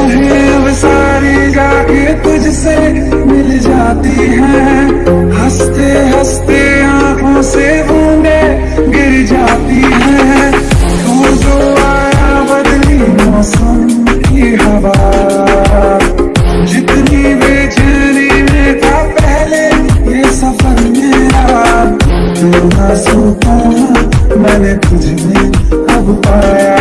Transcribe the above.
ہے ساری جا کے تجھ سے مل جاتی ہیں۔ ہنستے ہنستے آنکھوں سے بوندے گر جاتی ہیں۔ جو آیا بدلی موسم کی ہوا۔ جتنی بے چینی میں تھا پہلے یہ میرا۔ میں نے تجھ اب پایا۔